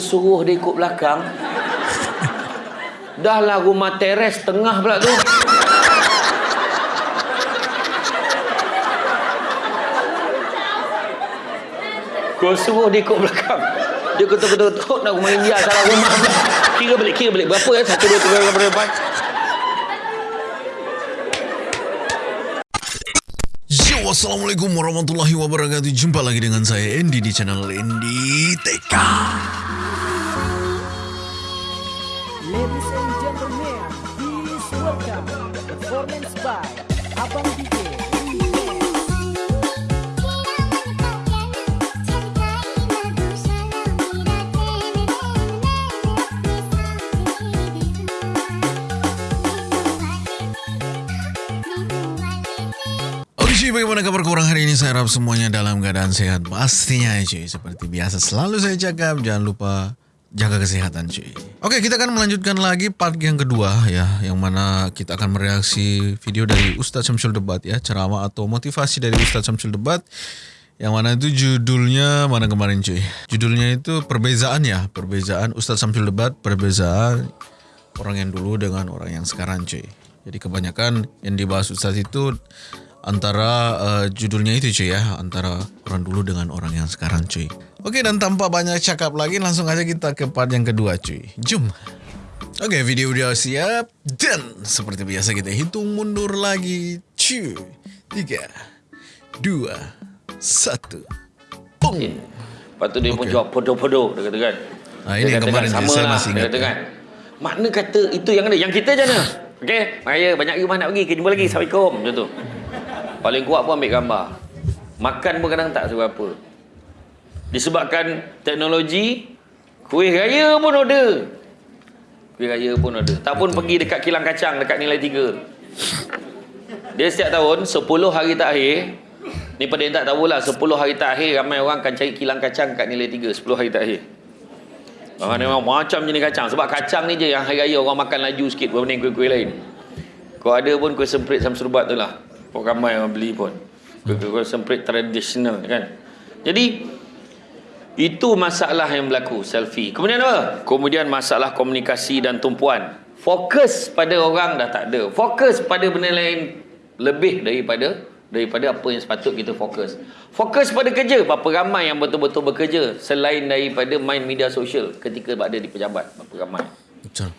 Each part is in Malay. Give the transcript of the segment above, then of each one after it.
suruh dia ikut belakang. Dah lah rumah teres tengah pula tu. Kau suruh dia ikut belakang. Dia ketuk-ketuk nak rumah India salah rumah pula. Kira balik, kira balik. Berapa ya? Satu, dua, tiga, empat. Yo, Assalamualaikum warahmatullahi wabarakatuh Jumpa lagi dengan saya Andy di channel Andy TK Ladies and gentlemen, please welcome performance by Abang DJ. Bagaimana kabar kurang hari ini? Saya harap semuanya dalam keadaan sehat Pastinya ya cuy, seperti biasa selalu saya cakap Jangan lupa jaga kesehatan cuy. Oke, kita akan melanjutkan lagi part yang kedua ya Yang mana kita akan mereaksi video dari Ustadz Syamsul Debat ya Ceramah atau motivasi dari Ustadz Syamsul Debat yang mana itu judulnya mana kemarin cuy? Judulnya itu perbezaan ya Perbezaan Ustadz Syamsul Debat Perbezaan orang yang dulu dengan orang yang sekarang cuy. Jadi kebanyakan yang dibahas Ustadz itu antara uh, judulnya itu cuy ya antara orang dulu dengan orang yang sekarang cuy oke dan tanpa banyak cakap lagi langsung aja kita ke part yang kedua cuy jom oke video udah siap dan seperti biasa kita hitung mundur lagi cuy tiga dua satu Boom. Lepas tu dia pun Okey. jawab podo-podo dia kata kan. Ah, ini yang kata kemarin kan, sama saya lah, masih dia ingat kata ya. kan. Makna kata itu yang ada. Yang kita je mana? Okey, raya banyak rumah nak pergi. Kita jumpa lagi. Assalamualaikum. Macam tu. Paling kuat pun ambil gambar. Makan pun kadang tak seberapa. Disebabkan teknologi, kuih raya pun order. Kuih raya pun order. Tak pun pergi dekat kilang kacang dekat nilai 3. Dia setiap tahun 10 hari terakhir Ni pada yang tak tahulah 10 hari terakhir ramai orang akan cari kilang kacang kat nilai 3 10 hari terakhir. Orang ni memang macam jenis kacang sebab kacang ni je yang hari raya orang makan laju sikit berbanding kuih-kuih lain. Kau ada pun kuih semprit samsurubat tu lah. Kau ramai orang beli pun. Kuih-kuih semprit tradisional kan. Jadi itu masalah yang berlaku selfie. Kemudian apa? Kemudian masalah komunikasi dan tumpuan. Fokus pada orang dah tak ada. Fokus pada benda lain lebih daripada daripada apa yang sepatut kita fokus. Fokus pada kerja. Berapa ramai yang betul-betul bekerja selain daripada main media sosial ketika berada di pejabat. Berapa ramai. betul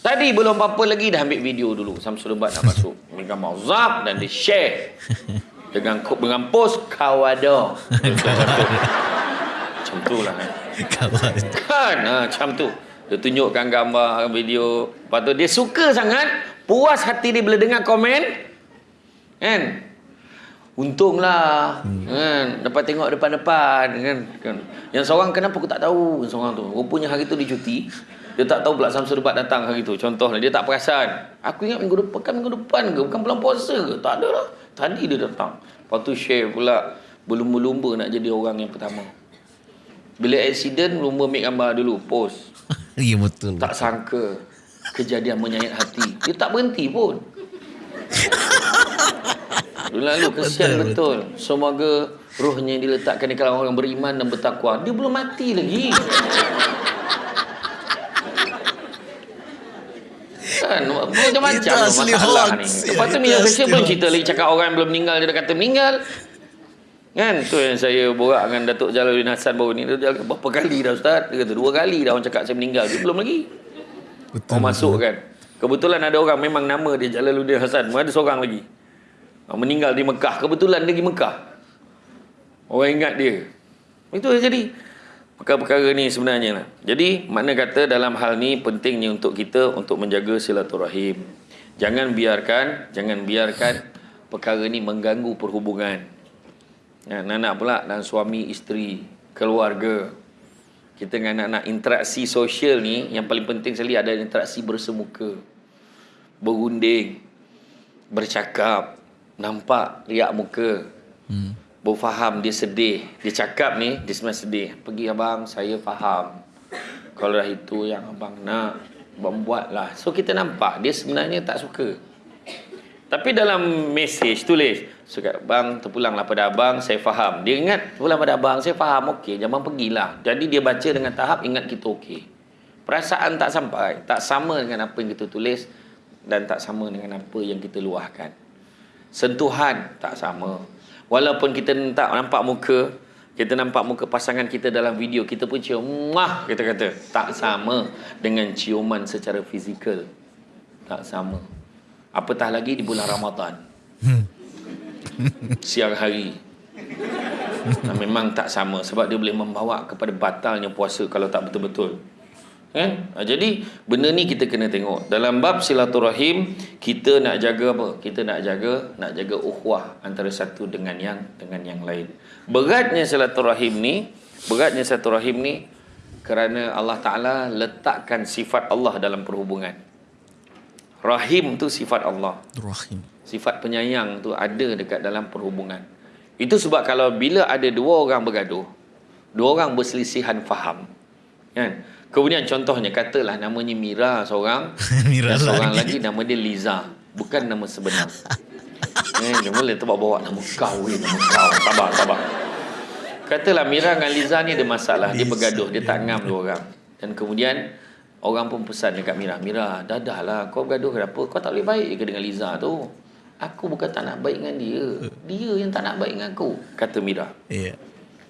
Tadi belum apa-apa lagi dah ambil video dulu. Samsul Lebat nak masuk. Ambil gambar zap dan dia share. Dengan dengan post kawada. Macam tu lah. Kan. kawan Kan ha, macam tu Dia tunjukkan gambar video Lepas tu dia suka sangat Puas hati dia bila dengar komen Kan Untunglah hmm. kan dapat tengok depan-depan kan kan. Yang seorang kenapa aku tak tahu yang seorang tu. Rupanya hari tu dia cuti. Dia tak tahu pula Samsul Debat datang hari tu. Contohnya dia tak perasan. Aku ingat minggu depan kan minggu depan ke bukan bulan puasa ke? Tak ada lah. Tadi dia datang. Lepas tu share pula berlumba-lumba nak jadi orang yang pertama. Bila accident lumba ambil gambar dulu post. iya betul Tak sangka kejadian menyayat hati. Dia tak berhenti pun. Lalu kesian Betul, betul, Semoga rohnya diletakkan di kalangan orang beriman dan bertakwa. Dia belum mati lagi. kan macam-macam asli masalah ni. Ya, Lepas tu media asli sosial belum cerita lagi cakap orang yang belum meninggal dia dah kata meninggal. Kan tu yang saya borak dengan Datuk Jalaluddin Hassan baru ni. Dia kata, berapa kali dah ustaz? Dia kata dua kali dah orang cakap saya meninggal. Dia belum lagi. betul Orang masuk kan. Kebetulan ada orang memang nama dia Jalaluddin Hasan. Ada seorang lagi. Meninggal di Mekah. Kebetulan dia pergi Mekah. Orang ingat dia. Itu yang jadi. Perkara-perkara ni sebenarnya lah. Jadi makna kata dalam hal ni pentingnya untuk kita untuk menjaga silaturahim. Jangan biarkan, jangan biarkan perkara ni mengganggu perhubungan. Ya, anak-anak pula dan suami isteri, keluarga. Kita dengan anak-anak interaksi sosial ni yang paling penting sekali ada interaksi bersemuka. Berunding, bercakap, nampak riak muka. hmm. Baru faham dia sedih. Dia cakap ni, dia sebenarnya sedih. Pergi abang, saya faham. Kalau dah itu yang abang nak, abang buatlah. So kita nampak dia sebenarnya tak suka. Tapi dalam mesej tulis, suka bang terpulanglah pada abang, saya faham. Dia ingat terpulang pada abang, saya faham. Okey, jangan pergilah. Jadi dia baca dengan tahap ingat kita okey. Perasaan tak sampai, tak sama dengan apa yang kita tulis dan tak sama dengan apa yang kita luahkan. Sentuhan tak sama. Walaupun kita tak nampak muka, kita nampak muka pasangan kita dalam video, kita pun cium, mah kita kata. Tak sama dengan ciuman secara fizikal. Tak sama. Apatah lagi di bulan Ramadan. Siang hari. Nah, memang tak sama sebab dia boleh membawa kepada batalnya puasa kalau tak betul-betul. Kan? Ha, jadi benda ni kita kena tengok. Dalam bab silaturahim kita nak jaga apa? Kita nak jaga nak jaga ukhuwah antara satu dengan yang dengan yang lain. Beratnya silaturahim ni, beratnya silaturahim ni kerana Allah Taala letakkan sifat Allah dalam perhubungan. Rahim tu sifat Allah. Rahim. Sifat penyayang tu ada dekat dalam perhubungan. Itu sebab kalau bila ada dua orang bergaduh, dua orang berselisihan faham. Kan? Kemudian contohnya katalah namanya Mira seorang Mira dan seorang lagi. lagi nama dia Liza. Bukan nama sebenar. eh, dia boleh tu bawa nama kau ni, nama kau. Sabar, sabar. Katalah Mira dengan Liza ni ada masalah. Dia bergaduh, dia tak ngam dua orang. Dan kemudian orang pun pesan dekat Mira, Mira, dah dah lah kau bergaduh kenapa? Kau tak boleh baik ke dengan Liza tu? Aku bukan tak nak baik dengan dia. Dia yang tak nak baik dengan aku, kata Mira. Ya.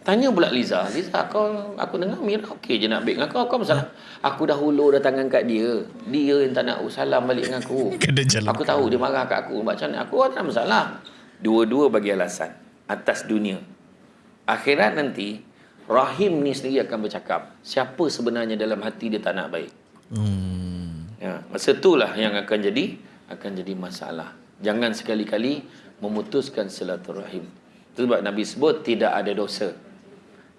Tanya pula Liza, Liza kau aku dengar Mira okey je nak baik dengan kau, kau masalah. Aku dah hulur dah tangan kat dia. Dia yang tak nak salam balik dengan aku. Aku tahu dia marah kat aku. Macam mana? Aku tak ada masalah. Dua-dua bagi alasan. Atas dunia. Akhirat nanti, Rahim ni sendiri akan bercakap. Siapa sebenarnya dalam hati dia tak nak baik. Hmm. Ya, masa itulah yang akan jadi akan jadi masalah. Jangan sekali-kali memutuskan silaturahim. Itu sebab Nabi sebut tidak ada dosa.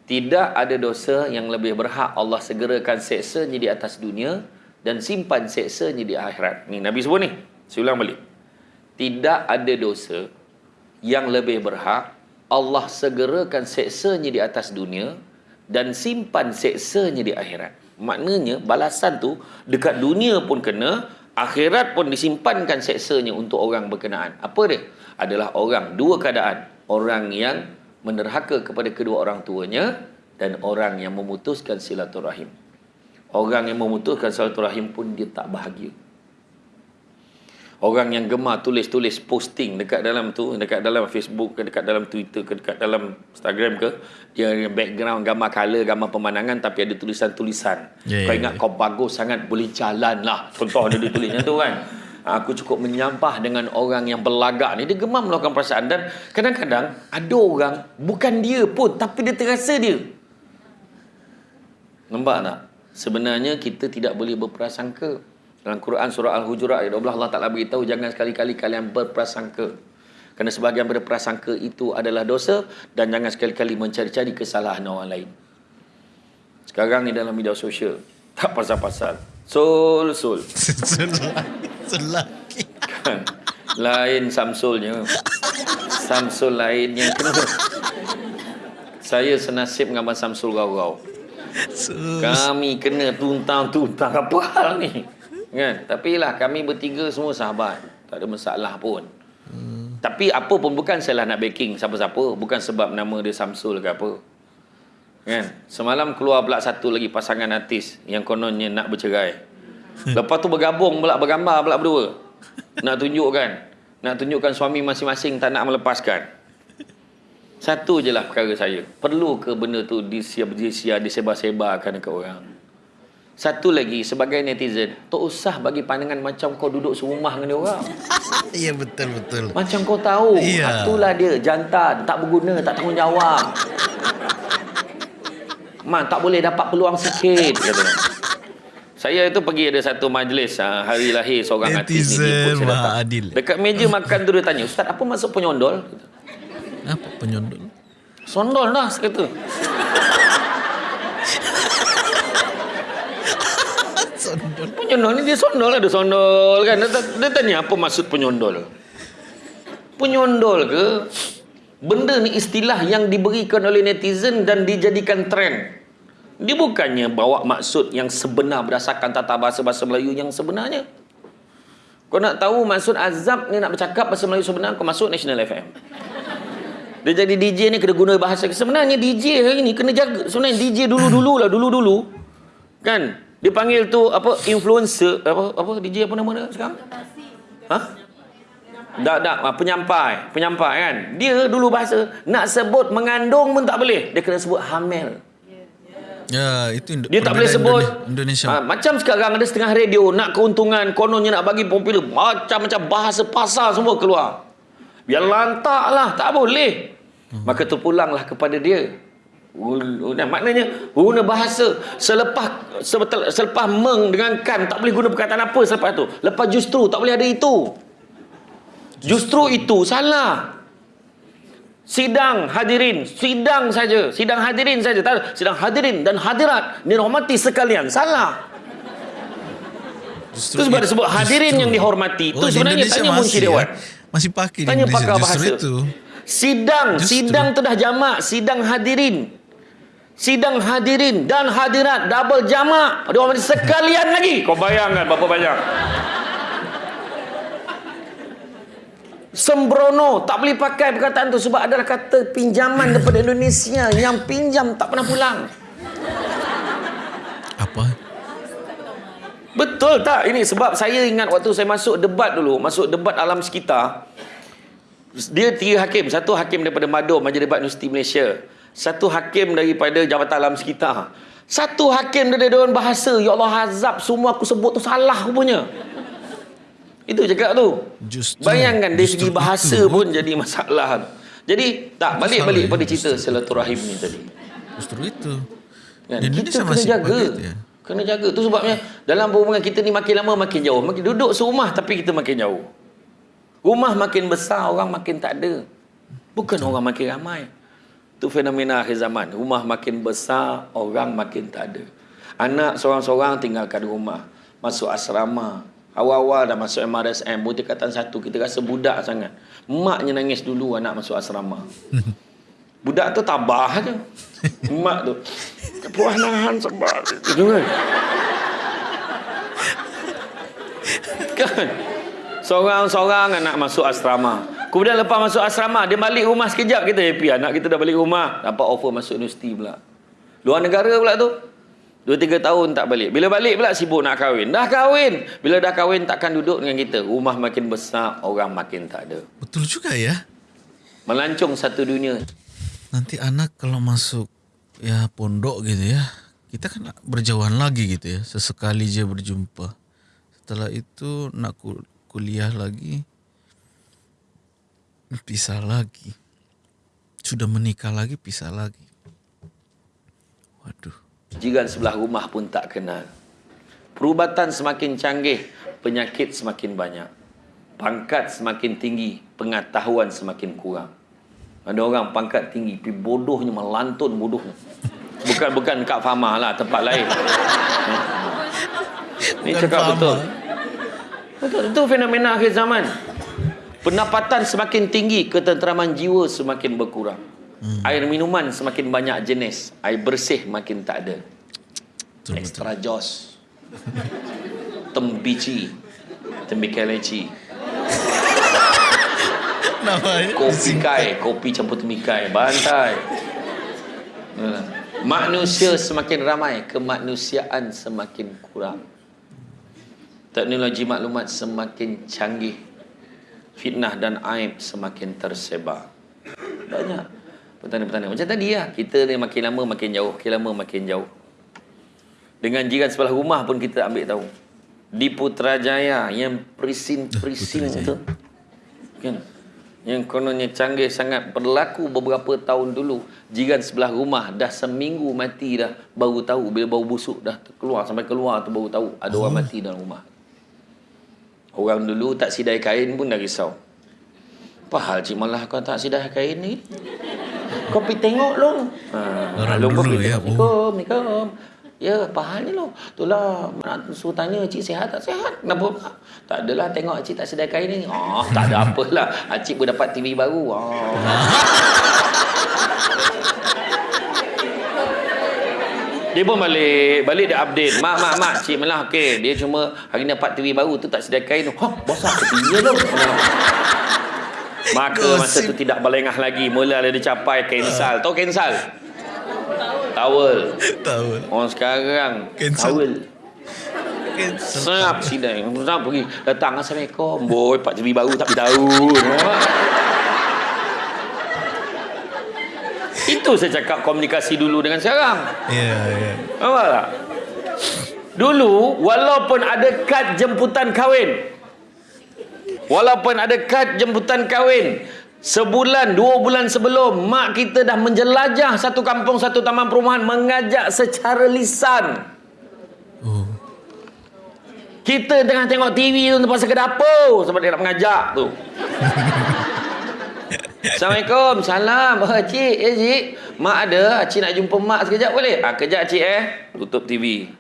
Tidak ada dosa yang lebih berhak Allah segerakan seksanya di atas dunia dan simpan seksanya di akhirat. Ni Nabi sebut ni. Saya ulang balik. Tidak ada dosa yang lebih berhak Allah segerakan seksanya di atas dunia dan simpan seksanya di akhirat. Maknanya balasan tu dekat dunia pun kena, akhirat pun disimpankan seksanya untuk orang berkenaan. Apa dia? Adalah orang dua keadaan. Orang yang menerhaka kepada kedua orang tuanya dan orang yang memutuskan silaturahim. Orang yang memutuskan silaturahim pun dia tak bahagia. Orang yang gemar tulis-tulis posting dekat dalam tu, dekat dalam Facebook ke, dekat dalam Twitter ke, dekat dalam Instagram ke, dia background gambar color, gambar pemandangan tapi ada tulisan-tulisan. Ya, kau ingat ya. kau bagus sangat boleh jalan lah. Contoh dia, dia tulis macam tu kan. Aku cukup menyampah dengan orang yang berlagak ni. Dia gemar melakukan perasaan. Dan kadang-kadang ada orang bukan dia pun tapi dia terasa dia. Nampak tak? Sebenarnya kita tidak boleh berprasangka. Dalam Quran surah Al-Hujurat ayat 12 Allah Ta'ala beritahu jangan sekali-kali kalian berprasangka. Kerana sebahagian berprasangka itu adalah dosa dan jangan sekali-kali mencari-cari kesalahan orang lain. Sekarang ni dalam media sosial tak pasal-pasal. Sul sul. Selagi. Kan? Lain Samsulnya. Samsul lain yang kena. Saya senasib dengan Abang Samsul Gau-Gau. Kami kena tuntang-tuntang apa hal ni? Kan? Tapi lah kami bertiga semua sahabat. Tak ada masalah pun. Hmm. Tapi apa pun bukan saya lah nak backing siapa-siapa. Bukan sebab nama dia Samsul ke apa. Kan? Semalam keluar pula satu lagi pasangan artis yang kononnya nak bercerai. Lepas tu bergabung pula bergambar pula berdua. Nak tunjukkan. Nak tunjukkan suami masing-masing tak nak melepaskan. Satu je lah perkara saya. Perlu ke benda tu disiar-disiar, disebar-sebarkan dekat orang? Satu lagi, sebagai netizen, tak usah bagi pandangan macam kau duduk serumah dengan dia orang. Ya betul betul. Macam kau tahu, Iya. itulah dia, jantan, tak berguna, tak tanggungjawab. Man, tak boleh dapat peluang sikit, katanya. Saya itu pergi ada satu majlis ha, hari lahir seorang artis ni. Netizen saya datang. Maha Adil. Dekat meja makan tu dia tanya, Ustaz apa maksud penyondol? Apa penyondol? Sondol dah, saya kata. Penyondol ni dia sondol ada sondol kan. Dia, dia tanya apa maksud penyondol. Penyondol ke benda ni istilah yang diberikan oleh netizen dan dijadikan trend. Dia bukannya bawa maksud yang sebenar berdasarkan tata bahasa bahasa Melayu yang sebenarnya. Kau nak tahu maksud azab ni nak bercakap bahasa Melayu sebenar, kau masuk National FM. Dia jadi DJ ni kena guna bahasa. Sebenarnya DJ hari ni kena jaga. Sebenarnya DJ dulu-dulu lah, dulu-dulu. Kan? Dia panggil tu apa influencer apa apa DJ apa nama dia sekarang? Ha? Tak, tak. Ah, Penyampai. Penyampai kan. Dia dulu bahasa. Nak sebut mengandung pun tak boleh. Dia kena sebut hamil. Ya, itu Indo- Dia tak boleh sebut. Indone- Indonesia. Ha, macam sekarang ada setengah radio. Nak keuntungan. Kononnya nak bagi popular. Macam-macam bahasa pasar semua keluar. Biar lantak lah. Tak boleh. Hmm. Maka terpulanglah kepada dia. Guna, maknanya guna bahasa selepas selepas meng dengan kan tak boleh guna perkataan apa selepas tu lepas justru tak boleh ada itu justru itu salah sidang hadirin sidang saja sidang hadirin saja tak sidang hadirin dan hadirat dihormati sekalian salah Justru Itu sebab disebut hadirin justru. yang dihormati. Itu Oh, di sebenarnya Indonesia tanya Munshi masih, Dewan. ya? Masih pakai di Tanya pakar bahasa. itu. Sidang, Justru. sidang tu dah jamak, sidang hadirin. Sidang hadirin dan hadirat double jamak. Ada orang sekalian lagi. Kau bayangkan berapa banyak. Sembrono tak boleh pakai perkataan tu sebab adalah kata pinjaman daripada Indonesia yang pinjam tak pernah pulang. Apa? Betul tak? Ini sebab saya ingat waktu saya masuk debat dulu, masuk debat alam sekitar. Dia tiga hakim. Satu hakim daripada Mado, Majlis Debat Universiti Malaysia. Satu hakim daripada Jabatan Alam Sekitar. Satu hakim dari Dewan Bahasa. Ya Allah azab, semua aku sebut tu salah rupanya. Itu cakap tu. Justru. Bayangkan dari segi bahasa itu. pun jadi masalah. Jadi, tak, balik-balik pada cerita silaturahim ni tadi. Justru itu. Kan? Kita kena jaga. ya. Kena jaga. Tu sebabnya dalam hubungan kita ni makin lama makin jauh. Makin duduk serumah tapi kita makin jauh. Rumah makin besar, orang makin tak ada. Bukan orang makin ramai. Itu fenomena akhir zaman. Rumah makin besar, orang makin tak ada. Anak seorang-seorang tinggalkan rumah. Masuk asrama. Awal-awal dah masuk MRSM. Pun tingkatan satu. Kita rasa budak sangat. Maknya nangis dulu anak masuk asrama. Budak tu tabah je. Mak tu. Puas nahan sebab. Gitu kan. kan? Seorang-seorang anak masuk asrama. Kemudian lepas masuk asrama, dia balik rumah sekejap kita happy. Anak kita dah balik rumah. Dapat offer masuk universiti pula. Luar negara pula tu. Dua tiga tahun tak balik. Bila balik pula sibuk nak kahwin. Dah kahwin. Bila dah kahwin takkan duduk dengan kita. Rumah makin besar, orang makin tak ada. Betul juga ya. Melancong satu dunia. Nanti anak kalau masuk ya pondok gitu ya. Kita kan berjauhan lagi gitu ya. Sesekali je berjumpa. Setelah itu nak kul- kuliah lagi. Pisah lagi. Sudah menikah lagi, pisah lagi. Waduh. Jiran sebelah rumah pun tak kenal. Perubatan semakin canggih, penyakit semakin banyak. Pangkat semakin tinggi, pengetahuan semakin kurang. Ada orang pangkat tinggi, tapi bodohnya melantun bodohnya. Bukan bukan Kak Fama lah, tempat lain. Ini cakap Fama. betul. Betul, itu fenomena akhir zaman. Pendapatan semakin tinggi, ketenteraman jiwa semakin berkurang. Hmm. Air minuman semakin banyak jenis, air bersih makin tak ada. Betul, betul. Extra jos. Tembici. Tembikai leci. Namanya Kopi kai. Kopi campur tembikai. Bantai. Yalah. Manusia semakin ramai. Kemanusiaan semakin kurang. Teknologi maklumat semakin canggih. Fitnah dan aib semakin tersebar. Banyak. Pertanyaan-pertanyaan. Macam tadi lah. Kita ni makin lama makin jauh. Makin lama makin jauh. Dengan jiran sebelah rumah pun kita ambil tahu. Di Putrajaya yang perisin-perisin Putrajaya. tu. Kan? Yang kononnya canggih sangat berlaku beberapa tahun dulu. Jiran sebelah rumah dah seminggu mati dah baru tahu bila bau busuk dah keluar sampai keluar tu baru tahu ada orang mati dalam rumah. Orang dulu tak sidai kain pun dah risau. Apa hal cik malah kau tak sidai kain ni? Kau pergi tengok long. Ha, Orang long kau dulu ya. Assalamualaikum. Assalamualaikum. Ya, apa hal ni lo? Itulah nak suruh tanya cik sihat tak sihat? Kenapa? Tak adalah tengok cik tak sedar kain ni. Oh, tak ada apalah. Cik pun dapat TV baru. Oh. Dia pun balik. Balik dia update. Mak, mak, mak. Cik Melah, okey. Dia cuma hari ni dapat TV baru tu tak sedia kain tu. Hah, bosan ke TV tu? Maka masa tu tidak berlengah lagi. Mula dia capai cancel. Tahu cancel? Towel. Tahu. Orang sekarang Cancel. towel. Senap sidang. Senap pergi. Datang Assalamualaikum. Boy, Pak TV baru tak tahu. Itu saya cakap komunikasi dulu dengan sekarang. Ya, ya. Nampak tak? Dulu, walaupun ada kad jemputan kahwin. Walaupun ada kad jemputan kahwin. Sebulan, dua bulan sebelum, mak kita dah menjelajah satu kampung, satu taman perumahan. Mengajak secara lisan. Oh. Kita tengah tengok TV tu pasal ke dapur sebab dia nak mengajak tu. Assalamualaikum. Salam. Oh, cik. Ya, cik. Mak ada. Cik nak jumpa mak sekejap boleh? Ah, kejap, cik eh. Tutup TV.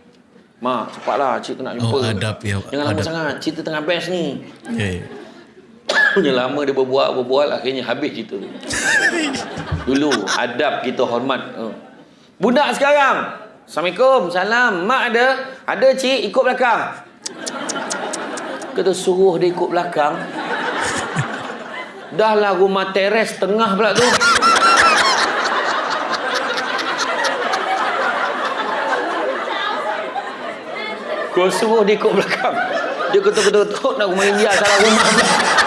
Mak, cepatlah. Cik tu nak jumpa. Oh, adab ya. Jangan lama sangat. Cerita tengah best ni. Ya, ya. Punya lama dia berbual, berbual. Akhirnya habis cerita tu. Dulu, adab kita hormat. Oh. Budak sekarang. Assalamualaikum. Salam. Mak ada? Ada, cik. Ikut belakang. Kita suruh dia ikut belakang. Dah lah rumah teres tengah pula tu. Kau suruh dia ikut belakang. Dia ketuk-ketuk nak rumah India salah rumah.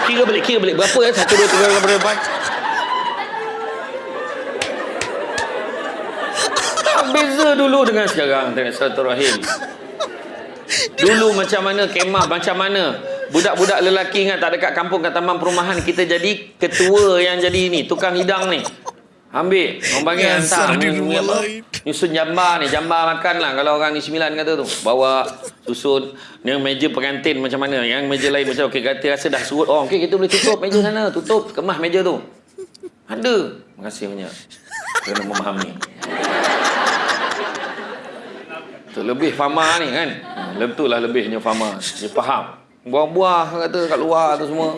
Kira balik, kira balik. Berapa ya? Satu, dua, tiga, empat, empat. Beza dulu dengan sekarang dengan silaturahim. Dulu macam mana kemah macam mana budak-budak lelaki ingat tak dekat kampung kat taman perumahan kita jadi ketua yang jadi ni tukang hidang ni. Ambil orang panggil hantar ni. Nyusun jambar ni, jambar makan lah kalau orang ni sembilan kata tu. Bawa susun yang meja pengantin macam mana, yang meja lain macam okey kata rasa dah surut orang. Okey kita boleh tutup meja sana, tutup kemas meja tu. Ada. Terima kasih banyak. Kena memahami. Tu lebih fama ni kan. Betul lah lebihnya fama. Dia faham. Buah-buah kata kat luar tu semua.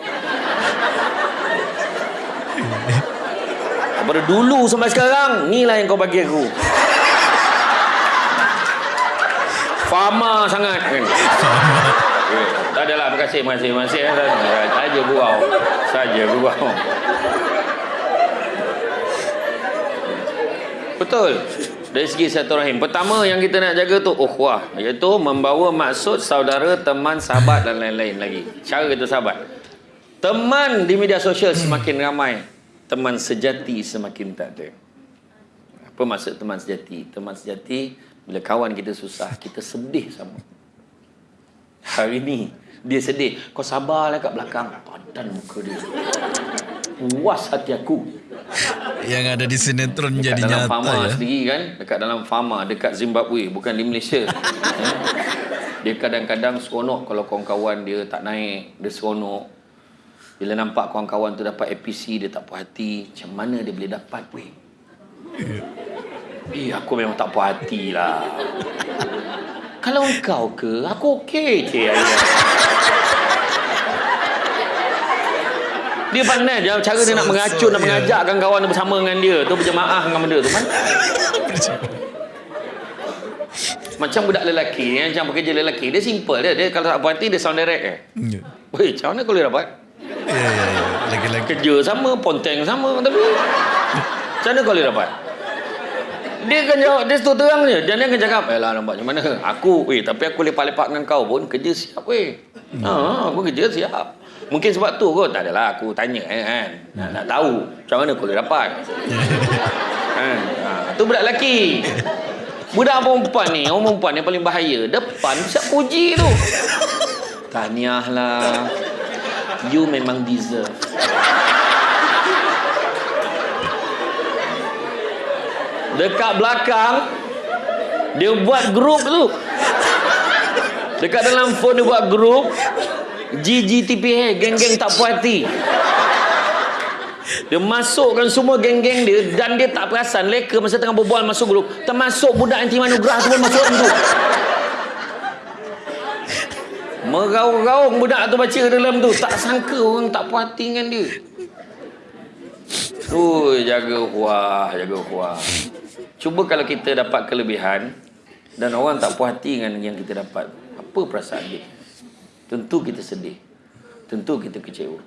Daripada dulu sampai sekarang, ni lah yang kau bagi aku. Fama sangat kan. Okay. Tak adalah, terima kasih, terima kasih, terima kasih. eh. Saja gurau. Saja gurau. Betul. Dari segi silaturahim. Pertama yang kita nak jaga tu ukhuwah, iaitu membawa maksud saudara, teman, sahabat dan lain-lain lagi. Cara kita sahabat. Teman di media sosial semakin ramai, teman sejati semakin tak ada. Apa maksud teman sejati? Teman sejati bila kawan kita susah, kita sedih sama. Hari ni dia sedih, kau sabarlah kat belakang. Padan muka dia. Puas hati aku. Yang ada di sinetron Dekat jadi dalam nyata Fama ya. sendiri kan? Dekat dalam Fama dekat Zimbabwe bukan di Malaysia. Eh, dia kadang-kadang seronok kalau kawan-kawan dia tak naik dia seronok. Bila nampak kawan-kawan tu dapat APC dia tak puas hati macam mana dia boleh dapat weh? Eh aku memang tak puas hati lah. Kalau engkau ke Aku okey je Dia pandai dia cara dia nak So- meracun so, nak yeah. mengajakkan kawan dia bersama dengan dia tu berjemaah dengan benda tu pandai Macam budak lelaki macam pekerja lelaki dia simple dia dia kalau tak puas hati dia sound direct eh. Ya, Weh, macam mana kau boleh dapat? ya, ya. ya. Lagi-lagi. Kerja sama, ponteng sama tapi macam mana kau boleh dapat? Dia akan jawab, dia terus terang je. Dan dia akan cakap, eh lah nampak macam mana? Aku, weh, tapi aku lepak-lepak dengan kau pun kerja siap weh. Ha, aku kerja siap. Mungkin sebab tu kot. Tak adalah aku tanya eh, kan. Nak, nak tahu macam mana kau boleh dapat. kan? Ha, tu budak lelaki. Budak perempuan ni, orang perempuan yang paling bahaya. Depan siap puji tu. Tahniah lah. You memang deserve. Dekat belakang dia buat grup tu. Dekat dalam phone dia buat grup GGTPH geng-geng tak puas hati. Dia masukkan semua geng-geng dia dan dia tak perasan leka masa tengah berbual masuk grup termasuk budak anti manugrah tu pun masuk dalam tu. Meraung-raung budak tu baca dalam tu tak sangka orang tak puas hati dengan dia. Ui, jaga kuah, jaga kuah. Cuba kalau kita dapat kelebihan, dan orang tak puas hati dengan yang kita dapat. Apa perasaan dia? Tentu kita sedih. Tentu kita kecewa.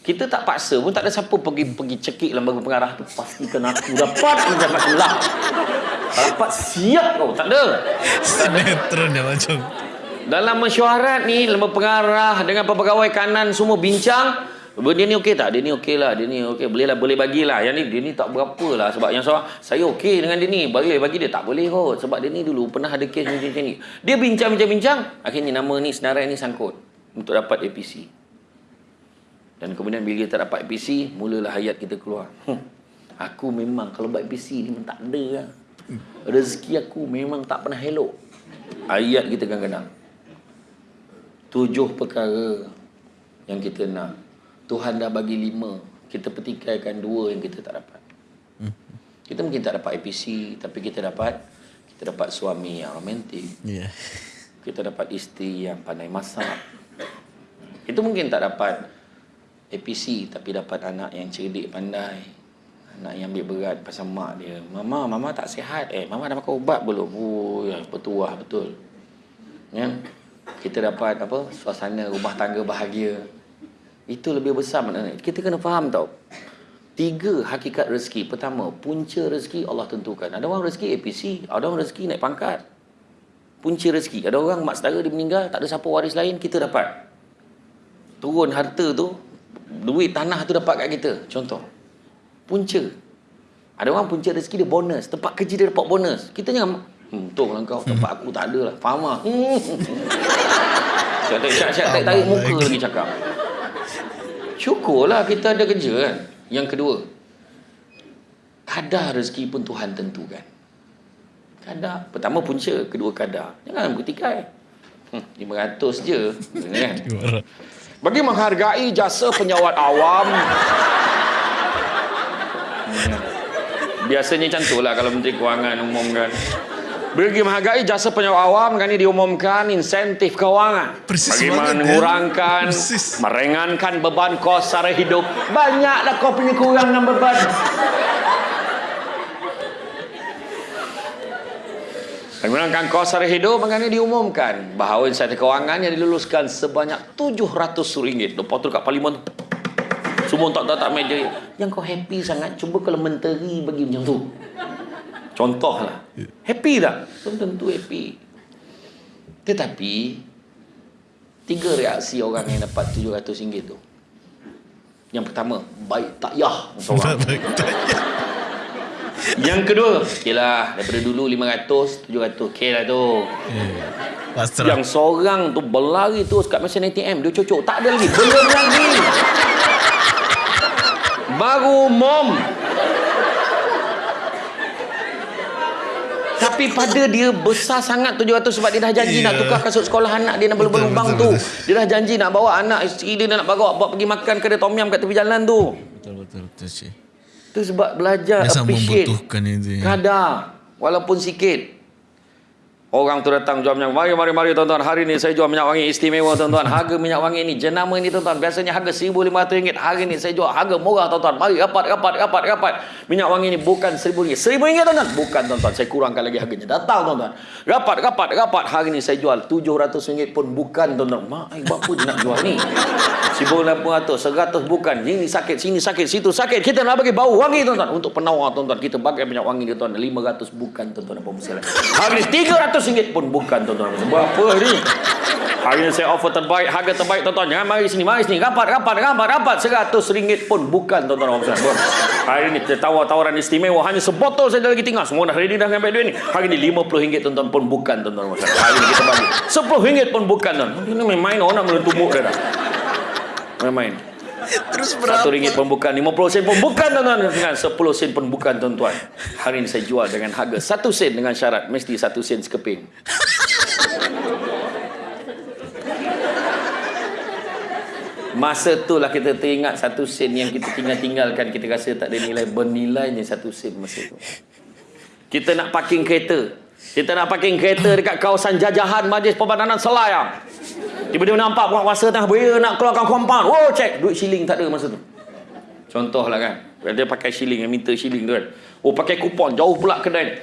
Kita tak paksa pun tak ada siapa pergi pergi cekik lembaga pengarah tu pastikan aku dapat mendapat lah. Dapat siap kau, tak ada. Sinetron dia macam. Dalam mesyuarat ni lembaga pengarah dengan pegawai kanan semua bincang dia ni okey tak? Dia ni okey lah. Dia ni okey. Boleh lah. Boleh bagilah. Yang ni, dia ni tak berapa lah. Sebab yang seorang, saya okey dengan dia ni. Boleh bagi dia. Tak boleh kot. Sebab dia ni dulu pernah ada kes macam ni. Dia bincang-bincang-bincang. Akhirnya nama ni, senarai ni sangkut. Untuk dapat APC. Dan kemudian bila kita dapat APC, mulalah hayat kita keluar. Hmm. Aku memang kalau buat APC ni memang tak ada lah. Rezeki aku memang tak pernah elok. Ayat kita kadang-kadang. Tujuh perkara yang kita nak. Tuhan dah bagi lima. Kita petikaikan dua yang kita tak dapat. Kita mungkin tak dapat APC, tapi kita dapat kita dapat suami yang romantik. Yeah. Kita dapat isteri yang pandai masak. Itu mungkin tak dapat APC, tapi dapat anak yang cerdik, pandai. Anak yang ambil berat pasal mak dia. Mama, mama tak sihat. Eh, mama dah makan ubat belum? Oh, ya, bertuah betul. Ya? Kita dapat apa? Suasana rumah tangga bahagia. Itu lebih besar maknanya. Kita kena faham tau. Tiga hakikat rezeki. Pertama, punca rezeki Allah tentukan. Ada orang rezeki APC, ada orang rezeki naik pangkat. Punca rezeki. Ada orang mak saudara dia meninggal, tak ada siapa waris lain, kita dapat. Turun harta tu, duit tanah tu dapat kat kita. Contoh. Punca. Ada orang punca rezeki dia bonus. Tempat kerja dia dapat bonus. Kita jangan, hmm, betul lah kau. Tempat aku tak ada lah. Faham lah. Hmm. Syak-syak tarik muka lagi cakap. Syukurlah kita ada kerja kan. Yang kedua, kadar rezeki pun Tuhan tentukan. Kadar. Pertama punca, kedua kadar. Jangan bertikai. Hmm, 500 je. Kan? Bagi menghargai jasa penyawat awam. Biasanya macam tu lah kalau Menteri Kewangan umumkan. Bagi menghargai jasa penyewa awam kan ini diumumkan insentif kewangan. Persis bagi banget, mengurangkan ya. Persis. meringankan beban kos sara hidup. Banyaklah kau punya kurang dan beban. Mengurangkan kos sara hidup maknanya diumumkan. Bahawa insentif kewangan yang diluluskan sebanyak RM700 lepas tu kat parlimen semua tak tak tak meja. Yang kau happy sangat cuba kalau menteri bagi macam tu Contoh lah. Happy tak? Belum tentu happy. Tetapi, tiga reaksi orang yang dapat RM700 tu. Yang pertama, baik tak yah. Seorang. Yang kedua, okey lah. Daripada dulu 500, 700. Okey lah tu. Pasrah. Yang seorang tu berlari terus kat mesin ATM. Dia cocok. Tak ada lagi. Belum lagi. Baru mom. Tapi pada dia besar sangat 700 sebab dia dah janji yeah. nak tukar kasut sekolah anak dia nak Betul, berlubang betul, tu. betul. Dia dah janji nak bawa anak isteri dia nak bawa buat pergi makan kedai tom yum kat tepi jalan tu. Betul betul betul cik. Tu sebab belajar Dia sama appreciate membutuhkan itu. ya. kadar walaupun sikit. Orang tu datang jual minyak wangi. Mari, mari, tuan-tuan. Hari ni saya jual minyak wangi istimewa, tuan-tuan. Harga minyak wangi ni, jenama ni, tuan-tuan. Biasanya harga RM1,500. Hari ni saya jual harga murah, tuan-tuan. Mari, rapat, rapat, rapat, rapat. Minyak wangi ni bukan RM1,000. RM1,000, tuan-tuan? Bukan, tuan-tuan. Saya kurangkan lagi harganya. Datang, tuan-tuan. Rapat, rapat, rapat. Hari ni saya jual RM700 pun bukan, tuan-tuan. Mak, ai, buat apa dia nak jual ni? RM1,800, RM100 bukan. Sini sakit, sini sakit, situ sakit. Kita nak bagi bau wangi, tuan-tuan. Untuk penawar, tuan-tuan. Kita pakai minyak wangi ni, tuan-tuan. RM500 bukan, tuan-tuan. Apa masalah? Hari ni RM300 pun bukan, tuan-tuan. Berapa ni? Hari ni saya offer terbaik, harga terbaik, tuan-tuan. Jangan mari sini, mari sini. Rapat, rapat, rapat, rapat. RM100 pun bukan, tuan-tuan. Hari ni kita tawar-tawaran istimewa. Hanya sebotol saja lagi tinggal. Semua dah ready dah sampai duit ni. Hari ni RM50 tuan-tuan pun bukan, tuan-tuan. Hari ni kita bagi. RM10 pun bukan, tuan. Ini main-main orang nak melentu muk dah. dah. Main-main. Terus berapa? Satu ringgit pun bukan, 50 sen pun bukan tuan-tuan. Dengan 10 sen pun bukan tuan-tuan. Hari ini saya jual dengan harga satu sen dengan syarat mesti satu sen sekeping. Masa tu lah kita teringat satu sen yang kita tinggal-tinggalkan. Kita rasa tak ada nilai. Bernilainya satu sen masa tu. Kita nak parking kereta. Kita nak parking kereta dekat kawasan jajahan Majlis Perbadanan Selayang. Tiba-tiba nampak penguasa tengah beria nak keluarkan kompaun. Oh, cek. Duit shilling tak ada masa tu. Contoh lah kan. Dia pakai shilling, minta shilling tu kan. Oh, pakai kupon. Jauh pula kedai.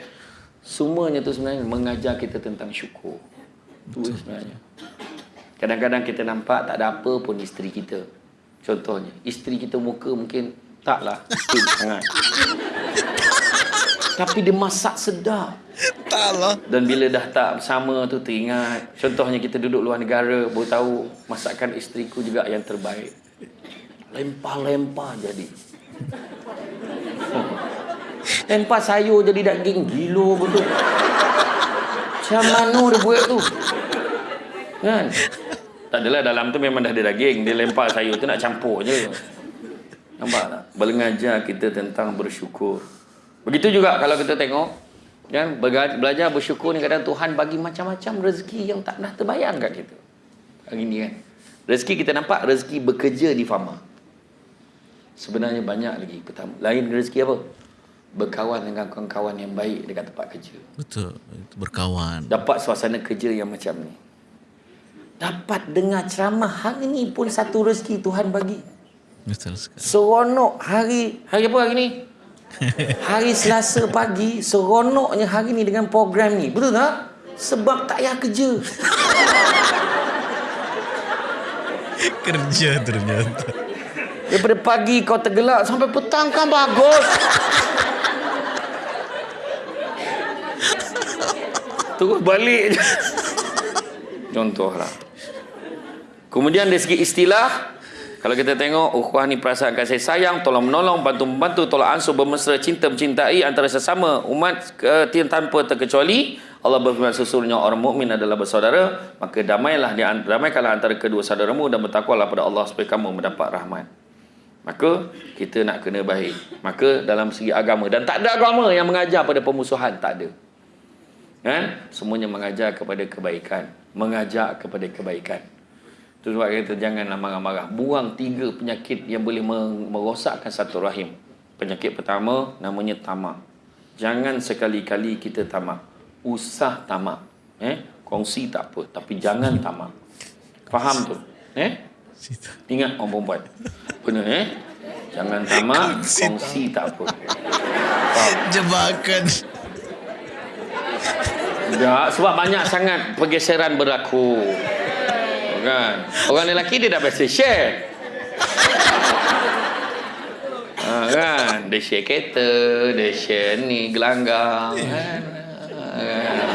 Semuanya tu sebenarnya mengajar kita tentang syukur. Itu sebenarnya. Kadang-kadang kita nampak tak ada apa pun isteri kita. Contohnya, isteri kita muka mungkin taklah sangat. Tapi dia masak sedap. Tak lah. Dan bila dah tak bersama tu teringat. Contohnya kita duduk luar negara, baru tahu masakan isteriku juga yang terbaik. Lempah-lempah jadi. Lempah sayur jadi daging gila betul. Macam mana dia buat tu? Kan? Tak adalah dalam tu memang dah ada daging. Dia lempar sayur tu nak campur je. Nampak tak? Mengajar kita tentang bersyukur. Begitu juga kalau kita tengok kan belajar bersyukur ni kadang Tuhan bagi macam-macam rezeki yang tak pernah terbayang kat kita. Hari ni kan. Rezeki kita nampak rezeki bekerja di fama. Sebenarnya banyak lagi. Pertama, lain rezeki apa? Berkawan dengan kawan-kawan yang baik dekat tempat kerja. Betul. Itu berkawan. Dapat suasana kerja yang macam ni. Dapat dengar ceramah hari ni pun satu rezeki Tuhan bagi. Betul sekali. Seronok hari hari apa hari ni? Hari Selasa pagi seronoknya hari ni dengan program ni. Betul tak? Sebab tak payah kerja. Kerja ternyata. Daripada pagi kau tergelak sampai petang kan bagus. Terus balik je. Contohlah. Kemudian dari segi istilah, kalau kita tengok ukhuwah ni perasaan kasih sayang, tolong menolong, bantu membantu, tolong ansur, bermesra, cinta mencintai antara sesama umat ke, tanpa terkecuali. Allah berfirman sesungguhnya orang mukmin adalah bersaudara, maka damailah di damaikanlah antara kedua saudaramu dan bertakwalah pada Allah supaya kamu mendapat rahmat. Maka kita nak kena baik. Maka dalam segi agama dan tak ada agama yang mengajar pada pemusuhan, tak ada. Kan? Semuanya mengajar kepada kebaikan, mengajak kepada kebaikan. Itu sebab kita janganlah marah-marah. Buang tiga penyakit yang boleh merosakkan satu rahim. Penyakit pertama namanya tamak. Jangan sekali-kali kita tamak. Usah tamak. Eh? Kongsi tak apa. Tapi jangan tamak. Faham tu? Eh? Ingat orang perempuan. Benar eh? Jangan tamak. Kongsi tak apa. Faham? Jebakan. Tak, sebab banyak sangat pergeseran berlaku. Kan? Orang lelaki dia dah biasa share. Ha, kan? Dia share kereta, dia share ni, gelanggang. Kan? kan?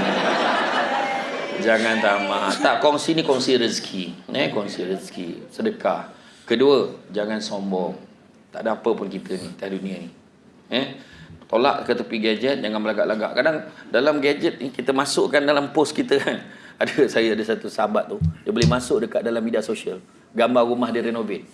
Jangan tamak. Tak, kongsi ni kongsi rezeki. Eh, kongsi rezeki. Sedekah. Kedua, jangan sombong. Tak ada apa pun kita ni, di dunia ni. Eh? Tolak ke tepi gadget, jangan melagak-lagak. Kadang dalam gadget ni, kita masukkan dalam post kita kan. Ada saya ada satu sahabat tu, dia boleh masuk dekat dalam media sosial. Gambar rumah dia renovate.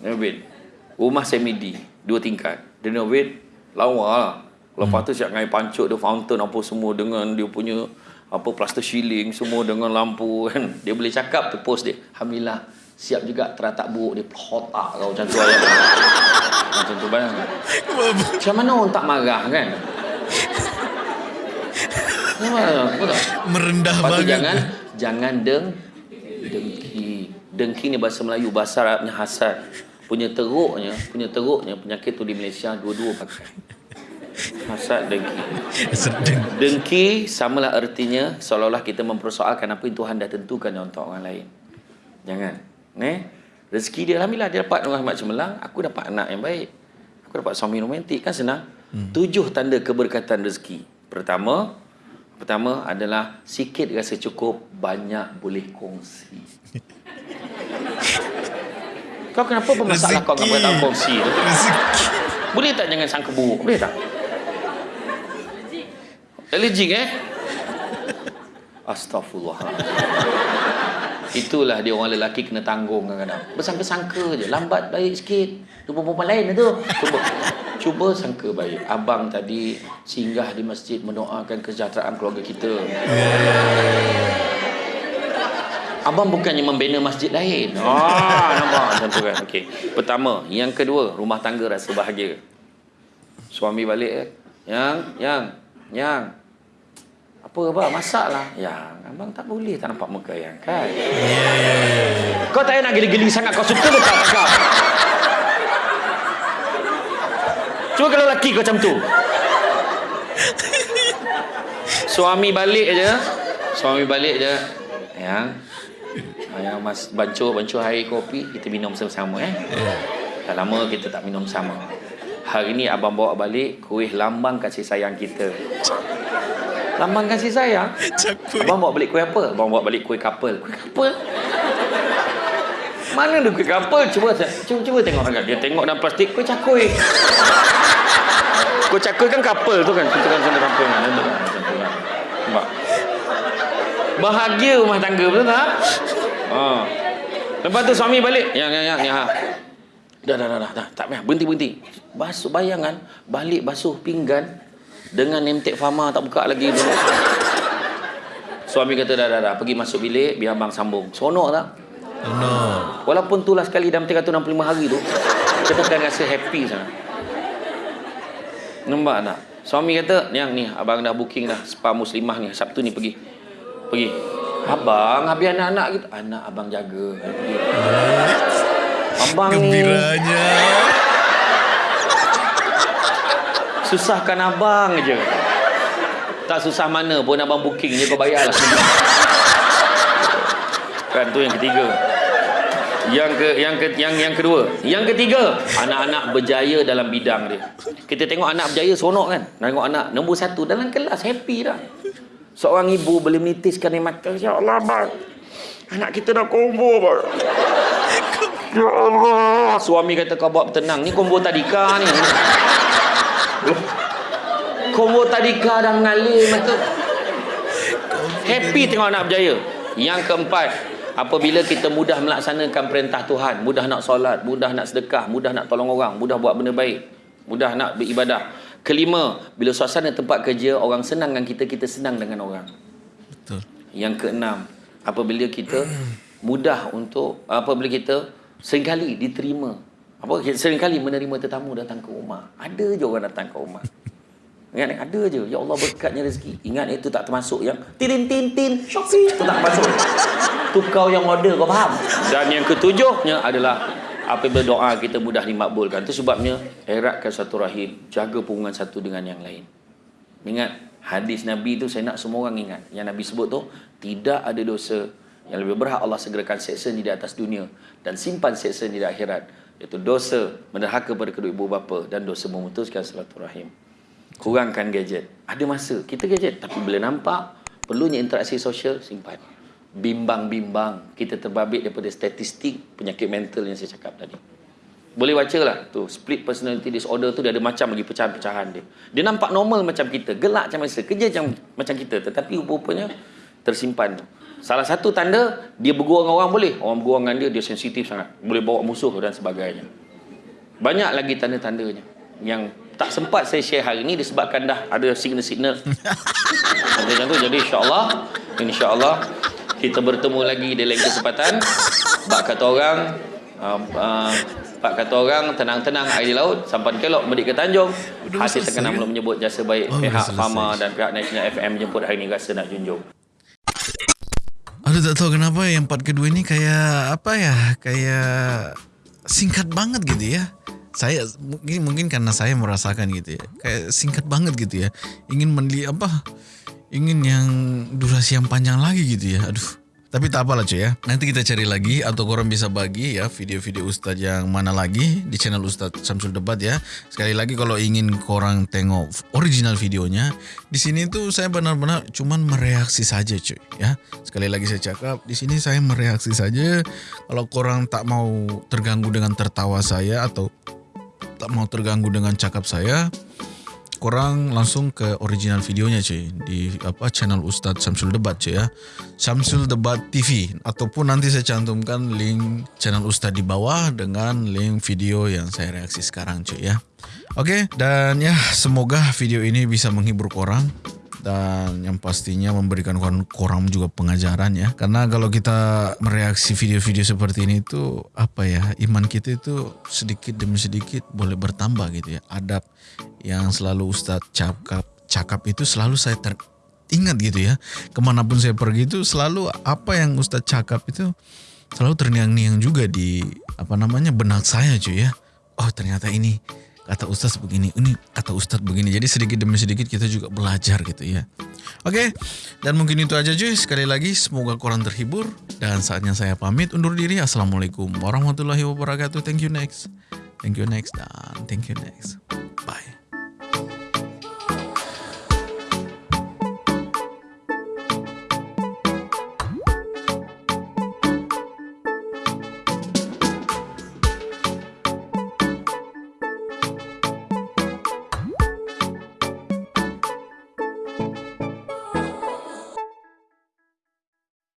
Renovate. Rumah semi-D, dua tingkat. Dia renovate, lawa lah. Lepas tu siap dengan air pancuk, dia fountain apa semua dengan dia punya apa plaster ceiling semua dengan lampu kan. Dia boleh cakap tu post dia. Alhamdulillah siap juga teratak buruk dia otak kau macam tu ayat. macam tu bayang. Macam mana orang tak marah kan? Merendah Lepas banget. jangan jangan deng dengki. Dengki ni bahasa Melayu, bahasa Arabnya hasad. Punya teruknya, punya teruknya penyakit tu di Malaysia dua-dua pakai. Hasad dengki. Dengki samalah artinya seolah-olah kita mempersoalkan apa yang Tuhan dah tentukan untuk orang lain. Jangan. Eh? Rezeki dia alhamdulillah dia dapat dengan Ahmad Cemerlang, aku dapat anak yang baik. Aku dapat suami romantik kan senang. Hmm. Tujuh tanda keberkatan rezeki. Pertama, pertama adalah sikit rasa cukup, banyak boleh kongsi. kau kenapa bermasalah kau dengan perkataan kongsi tu? Rezeki. Boleh tak jangan sangka buruk? Boleh tak? Allergic eh? Astaghfirullah. Itulah dia orang lelaki kena tanggung kadang-kadang. Bersangka-sangka je. Lambat baik sikit. Jumpa perempuan lain tu. Cuba. Cuba sangka baik. Abang tadi singgah di masjid mendoakan kesejahteraan keluarga kita. Abang bukannya membina masjid lain. Ah, nampak tu kan. Okey. Pertama, yang kedua, rumah tangga rasa bahagia. Suami balik eh. Yang, yang, yang. Apa apa masak lah. Yang, abang tak boleh tak nampak muka yang kan. Kau tak payah nak geli-geli sangat kau suka ke tak cakap. Cuba kalau lelaki kau macam tu. Suami balik aja. Suami balik je. Yang yang mas bancuh bancuh air kopi kita minum sama-sama eh. Dah lama kita tak minum sama. Hari ni abang bawa balik kuih lambang kasih sayang kita. Lambang kasih sayang? Cakui. Abang bawa balik kuih apa? Abang bawa balik kuih couple. Kuih couple? Mana ada kuih couple? Cuba cuba, cuba tengok agak. Dia tengok dalam plastik kuih cakui. Kuih cakui kan couple tu kan. Kita kan sana couple kan. Macam tu kan. Kan. Nampak? Bahagia rumah tangga betul tak? Ha. Lepas tu suami balik. Yang yang yang yang. Ha. Dah dah dah dah. dah. Tak payah. Berhenti berhenti. Basuh bayangan. Balik basuh pinggan. Dengan nemtek fama tak buka lagi dulu. Suami kata dah dah dah. Pergi masuk bilik. Biar abang sambung. Sonok tak? No. Walaupun tu lah sekali dalam 365 hari tu. Kita akan rasa happy sangat. Nampak tak? Suami kata, yang ni abang dah booking dah spa muslimah ni Sabtu ni pergi. Pergi. Abang, habis anak-anak kita. Anak abang jaga. Abang ni Gembiranya. Susahkan abang je. Tak susah mana pun abang booking je kau bayar lah. kan tu yang ketiga. Yang ke yang ke yang yang kedua. Yang ketiga, anak-anak berjaya dalam bidang dia. Kita tengok anak berjaya seronok kan? Tengok anak nombor satu dalam kelas happy dah. Seorang ibu boleh menitiskan air mata. Ya Allah, bang. Anak kita dah combo, bang. Ya Allah. Suami kata kau buat tenang. Ni combo tadika ni. Combo tadika dah mengalir mata. Happy tengok anak berjaya. Yang keempat, apabila kita mudah melaksanakan perintah Tuhan, mudah nak solat, mudah nak sedekah, mudah nak tolong orang, mudah buat benda baik, mudah nak beribadah. Kelima, bila suasana tempat kerja orang senang dengan kita, kita senang dengan orang. Betul. Yang keenam, apabila kita mudah untuk apabila kita seringkali diterima. Apa seringkali menerima tetamu datang ke rumah. Ada je orang datang ke rumah. Ingat ni ada je. Ya Allah berkatnya rezeki. Ingat itu tak termasuk yang tin tin tin Shopee itu tak termasuk. Tu kau yang order kau faham? Dan yang ketujuhnya adalah apabila doa kita mudah dimakbulkan. Itu sebabnya eratkan satu rahim, jaga hubungan satu dengan yang lain. Ingat hadis Nabi tu saya nak semua orang ingat. Yang Nabi sebut tu tidak ada dosa yang lebih berhak Allah segerakan seksa ni di atas dunia dan simpan seksa ni di akhirat iaitu dosa menderhaka pada kedua ibu bapa dan dosa memutuskan silaturahim. Kurangkan gadget. Ada masa kita gadget tapi bila nampak perlunya interaksi sosial simpan. Bimbang-bimbang kita terbabit daripada statistik penyakit mental yang saya cakap tadi. Boleh baca lah tu split personality disorder tu dia ada macam lagi pecahan-pecahan dia. Dia nampak normal macam kita, gelak macam biasa, kerja macam macam kita tetapi rupa-rupanya tersimpan tu. Salah satu tanda dia bergurau dengan orang boleh. Orang bergurau dengan dia dia sensitif sangat. Boleh bawa musuh dan sebagainya. Banyak lagi tanda-tandanya yang tak sempat saya share hari ni disebabkan dah ada signal-signal. Macam tu jadi insya-Allah insya-Allah kita bertemu lagi di lain kesempatan. Bak kata orang uh, uh, Pak kata orang tenang-tenang air di laut sampan kelok medik ke Tanjung terkenang ke? belum menyebut jasa baik Oh, pihak. Fama dan pihak National FM jemput hari ni rasa nak junjung Aduh tak tahu kenapa yang part kedua ni kayak apa ya kayak singkat banget gitu ya. Saya mungkin mungkin karena saya merasakan gitu ya. Kayak singkat banget gitu ya. Ingin meli apa? Ingin yang durasi yang panjang lagi gitu ya. Aduh. Tapi tak apalah cuy ya. Nanti kita cari lagi atau korang bisa bagi ya video-video Ustadz yang mana lagi di channel Ustadz Samsul Debat ya. Sekali lagi kalau ingin korang tengok original videonya, di sini tuh saya benar-benar cuman mereaksi saja cuy ya. Sekali lagi saya cakap, di sini saya mereaksi saja. Kalau korang tak mau terganggu dengan tertawa saya atau tak mau terganggu dengan cakap saya, korang langsung ke original videonya cuy di apa channel Ustadz Samsul Debat cuy ya. Samsul Debat TV ataupun nanti saya cantumkan link channel Ustadz di bawah dengan link video yang saya reaksi sekarang cuy ya. Oke, dan ya semoga video ini bisa menghibur korang dan yang pastinya memberikan korang juga pengajaran ya. Karena kalau kita mereaksi video-video seperti ini itu apa ya iman kita itu sedikit demi sedikit boleh bertambah gitu ya. Adab yang selalu Ustadz cakap cakap itu selalu saya teringat gitu ya. Ke mana pun saya pergi itu selalu apa yang Ustadz cakap itu selalu terngiang-ngiang juga di apa namanya benak saya cuy ya. Oh ternyata ini kata Ustadz begini, ini kata Ustadz begini. Jadi sedikit demi sedikit kita juga belajar gitu ya. Oke, dan mungkin itu aja cuy. Sekali lagi semoga korang terhibur dan saatnya saya pamit undur diri. Assalamualaikum warahmatullahi wabarakatuh. Thank you next. Thank you next dan thank you next. Bye.